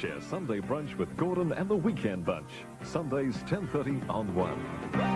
Share Sunday brunch with Gordon and the Weekend Bunch. Sundays 10.30 on 1.